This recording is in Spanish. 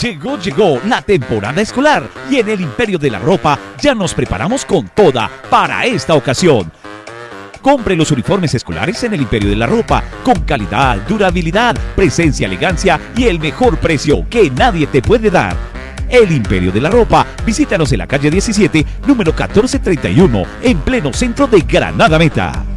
Llegó, llegó la temporada escolar y en el Imperio de la Ropa ya nos preparamos con toda para esta ocasión. Compre los uniformes escolares en el Imperio de la Ropa, con calidad, durabilidad, presencia, elegancia y el mejor precio que nadie te puede dar. El Imperio de la Ropa, visítanos en la calle 17, número 1431, en pleno centro de Granada Meta.